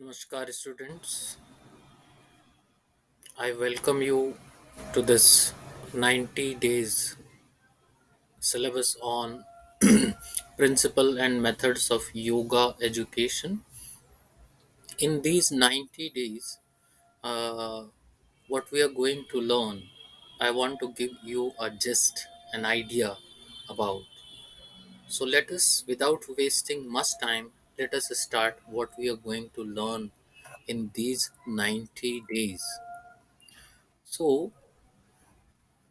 Namaskar, students. I welcome you to this 90 days syllabus on principle and methods of yoga education. In these 90 days, uh, what we are going to learn, I want to give you a gist, an idea about. So let us, without wasting much time, let us start what we are going to learn in these 90 days. So,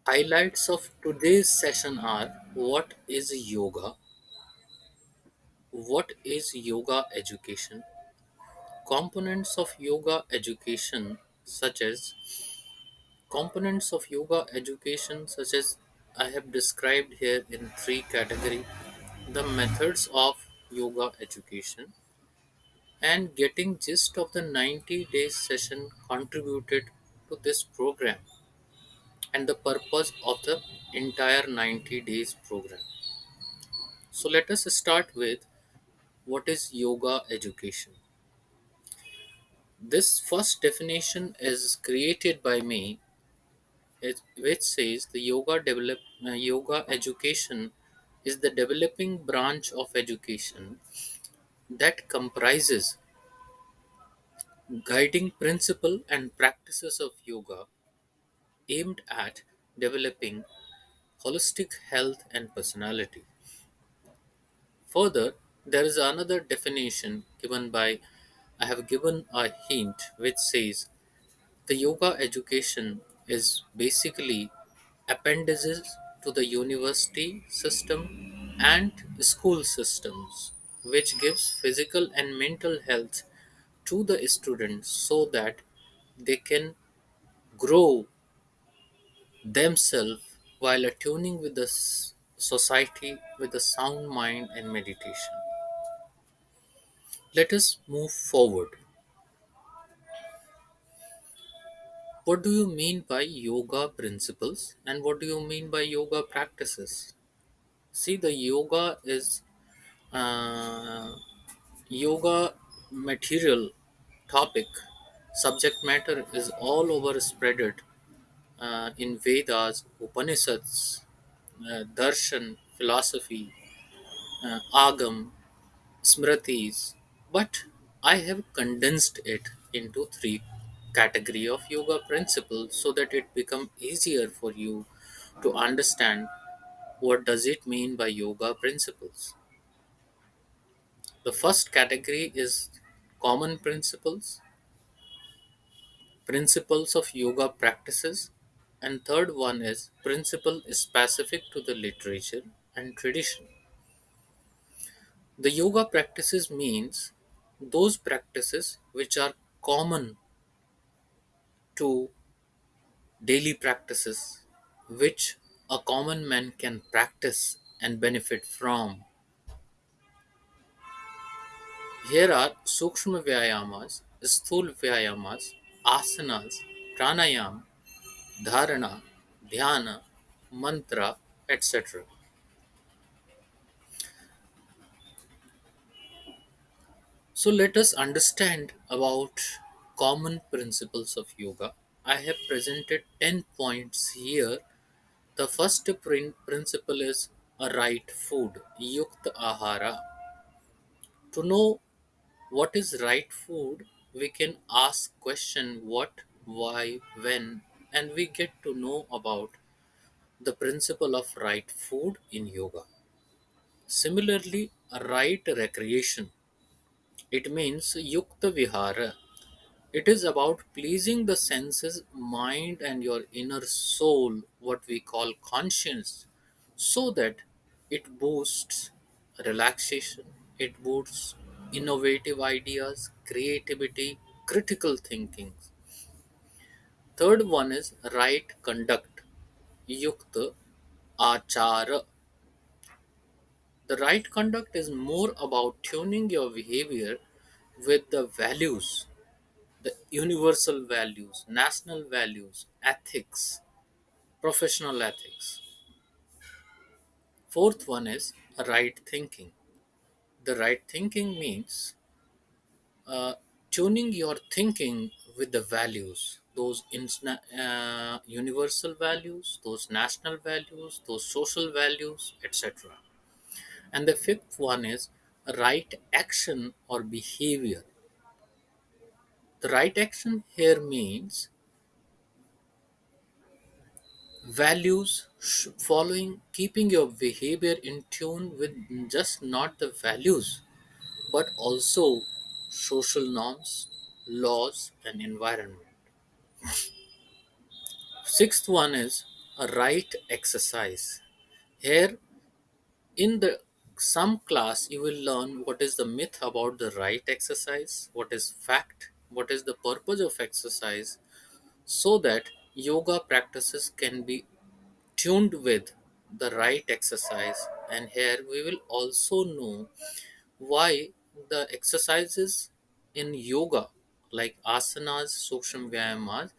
Highlights of today's session are what is yoga, what is yoga education, components of yoga education such as components of yoga education such as I have described here in three category. The methods of yoga education and getting gist of the 90 days session contributed to this program and the purpose of the entire 90 days program So let us start with what is yoga education. This first definition is created by me, it- which says the yoga develop uh, yoga education is the developing branch of education that comprises guiding principle and practices of yoga aimed at developing holistic health and personality. Further, there is another definition given by I have given a hint which says the yoga education is basically appendages to the university system and school systems which gives physical and mental health to the students so that they can grow themselves while attuning with the society with a sound mind and meditation. Let us move forward. What do you mean by yoga principles and what do you mean by yoga practices? See, the yoga is uh, yoga material topic subject matter is all over spreaded uh, in Vedas, Upanishads, uh, Darshan, philosophy, uh, Agam, Smritis, but I have condensed it into three category of yoga principles so that it become easier for you to understand what does it mean by yoga principles. The first category is common principles, principles of yoga practices, and third one is principle is specific to the literature and tradition. The yoga practices means those practices which are common to daily practices which a common man can practice and benefit from. Here are Sukshma Vyayamas, Sthul Vyayamas, Asanas, Pranayam, Dharana, Dhyana, Mantra, etc. So let us understand about common principles of yoga. I have presented 10 points here. The first prin- principle is a right food, yukta ahara. To know what is right food, we can ask question what, why, when, and we get to know about the principle of right food in yoga. Similarly, right recreation. It means yukta vihara. It is about pleasing the senses, mind, and your inner soul, what we call conscience, so that it boosts relaxation, it boosts innovative ideas, creativity, critical thinking. Third one is right conduct, yukta achara. The right conduct is more about tuning your behavior with the values the universal values, national values, ethics, professional ethics. Fourth one is right thinking. The right thinking means tuning your thinking with the values, those insna- uh, universal values, those national values, those social values, etc. And the fifth one is right action or behavior. The right action here means values following, keeping your behavior in tune with just not the values but also social norms, laws, and environment. Sixth one is a right exercise. Here in the some class you will learn what is the myth about the right exercise, what is fact, what is the purpose of exercise, so that yoga practices can be tuned with the right exercise. And here we will also know why the exercises in yoga like asanas, sukshma vyayamas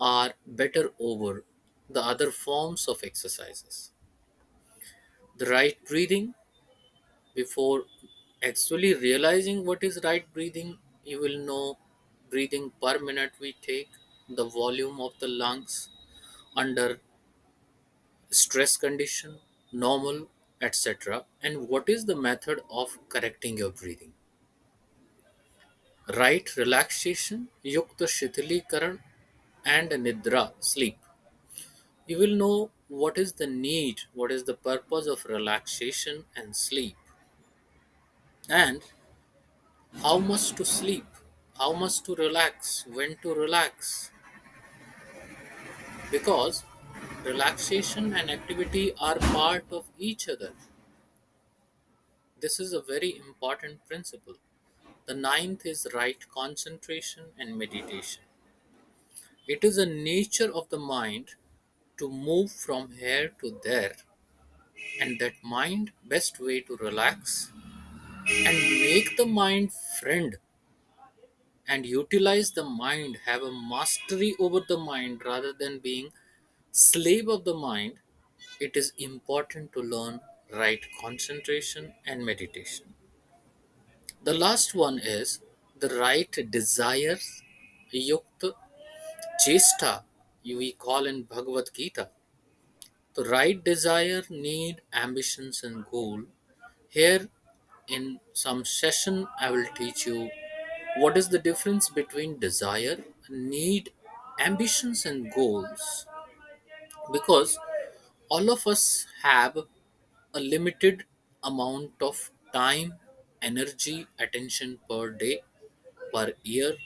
are better over the other forms of exercises. The right breathing, before actually realizing what is right breathing, you will know breathing per minute we take, the volume of the lungs under stress condition, normal, etc. And what is the method of correcting your breathing. Right relaxation, yukta shithilikaran and nidra, sleep. You will know what is the need, what is the purpose of relaxation and sleep, and how much to sleep, how much to relax, when to relax. Because relaxation and activity are part of each other. This is a very important principle. The ninth is right concentration and meditation. It is a nature of the mind to move from here to there, and that mind best way to relax and make the mind friend and utilize the mind have a mastery over the mind rather than being slave of the mind it is important to learn right concentration and meditation. The last one is the right desires, yukta chesta we call in bhagavad gita. The right desire need ambitions and goal. Here in some session i will teach you What is the difference between desire, need, ambitions, and goals? Because all of us have a limited amount of time, energy, attention per day, per year,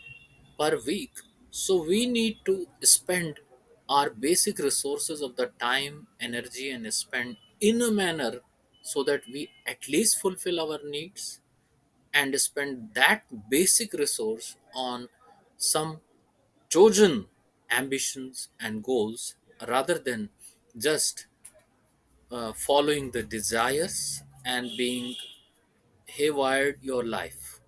per week. So we need to spend our basic resources of the time, energy, and spend in a manner so that we at least fulfill our needs and spend that basic resource on some chosen ambitions and goals rather than just uh, following the desires and being haywired your life.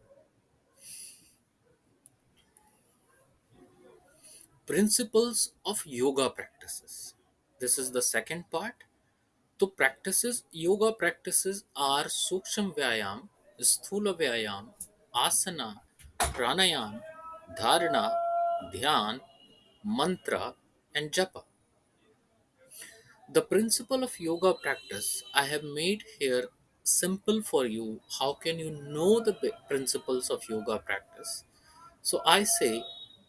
Principles of yoga practices. This is the second part. So practices, yoga practices are Suksham Vyayam, Sthula Vyayam, Asana, Pranayam, Dharana, Mantra, and Japa. The principle of yoga practice I have made here simple for you. How can you know the principles of yoga practice? So I say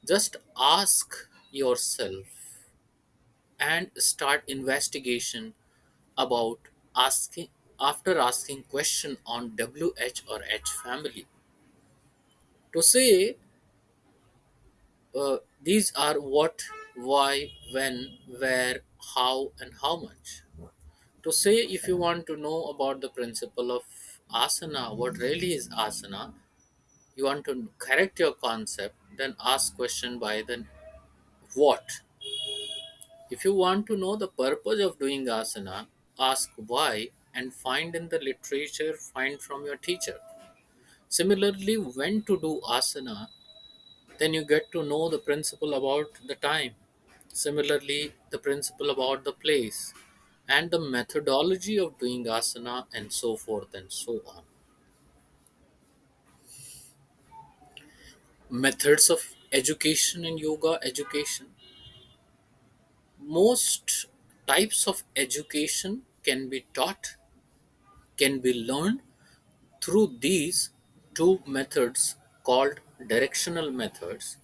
just ask yourself and start investigation about asking after asking question on WH or H family to say uh, these are what, why, when, where, how, and how much. To say if you want to know about the principle of asana, what really is asana, you want to correct your concept, then ask question by the what. If you want to know the purpose of doing asana, ask why and find in the literature, find from your teacher. Similarly, when to do asana, then you get to know the principle about the time. Similarly, the principle about the place and the methodology of doing asana and so forth and so on. methods of education in yoga education most types of education can be taught can be learned through these two methods called directional methods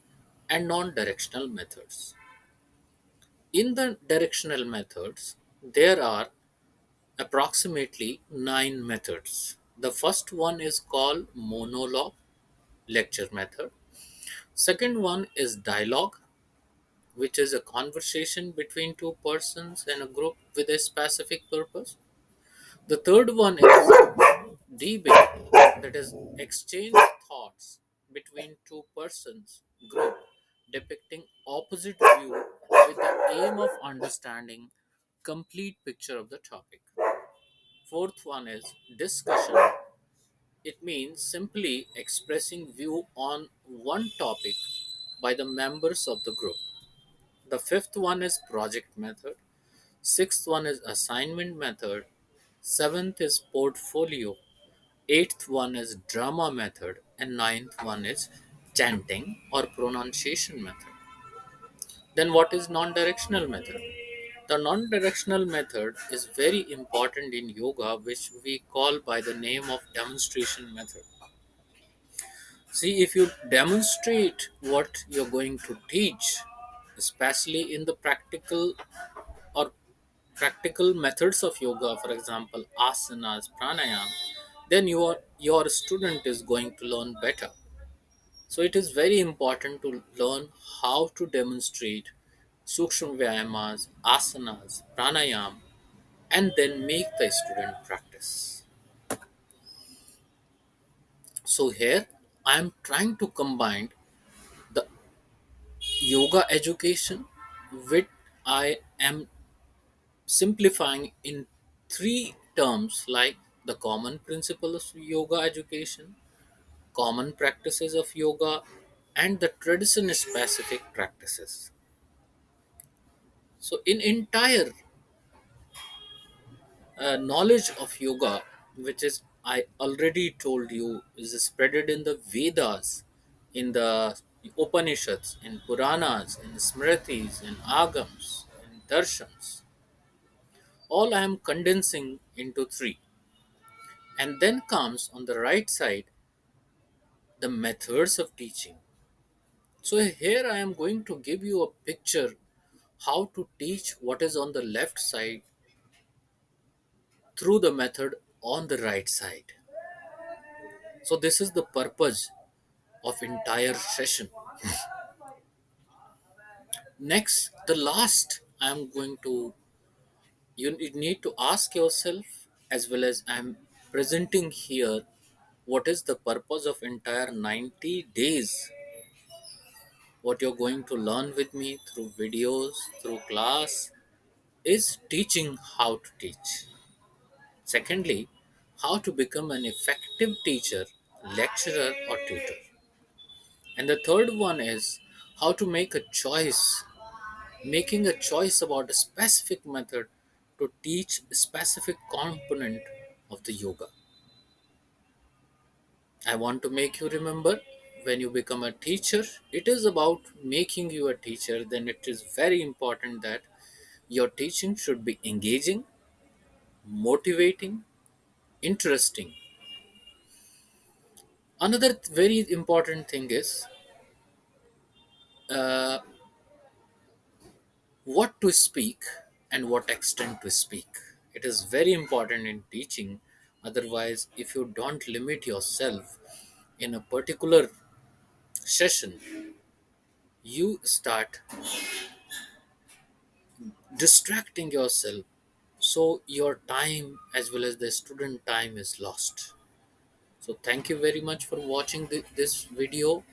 and non-directional methods. In the directional methods there are approximately nine methods. The first one is called monologue lecture method. Second one is dialogue which is a conversation between two persons and a group with a specific purpose. The third one is debate, that is, exchange thoughts between two persons, group, depicting opposite view with the aim of understanding complete picture of the topic. Fourth one is discussion. It means simply expressing view on one topic by the members of the group. The fifth one is project method. Sixth one is assignment method. Seventh is portfolio. Eighth one is drama method. And ninth one is chanting or pronunciation method. Then what is non-directional method? The non-directional method is very important in yoga which we call by the name of demonstration method. See if you demonstrate what you're going to teach, especially in the practical practical methods of yoga, for example, asanas, pranayam, then your your student is going to learn better. So it is very important to learn how to demonstrate sukshma vyayamas, asanas, pranayam, and then make the student practice. So here I am trying to combine the yoga education with I am simplifying in three terms like the common principles of yoga education, common practices of yoga, and the tradition specific practices. So, in entire uh, knowledge of yoga, which is I already told you, is spreaded in the Vedas, in the Upanishads, in Puranas, in Smritis, in Agams, in Darshans. All I am condensing into three And then comes on the right side the methods of teaching. So here I am going to give you a picture how to teach what is on the left side through the method on the right side. So this is the purpose of entire session. Next, the last I am going to you need to ask yourself as well as I am presenting here what is the purpose of entire 90 days what you're going to learn with me through videos, through class, is teaching how to teach. Secondly, how to become an effective teacher, lecturer, or tutor. And the third one is how to make a choice, making a choice about a specific method to teach specific component of the yoga. I want to make you remember when you become a teacher, it is about making you a teacher, then it is very important that your teaching should be engaging, motivating, interesting. Another very important thing is uh, what to speak and what extent to speak. It is very important in teaching. Otherwise, if you don't limit yourself in a particular session, you start distracting yourself so your time as well as the student time is lost so thank you very much for watching thi- this video